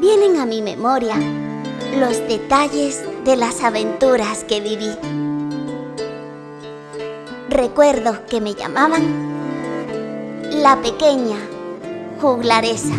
vienen a mi memoria los detalles de las aventuras que viví. Recuerdo que me llamaban la pequeña juglaresa.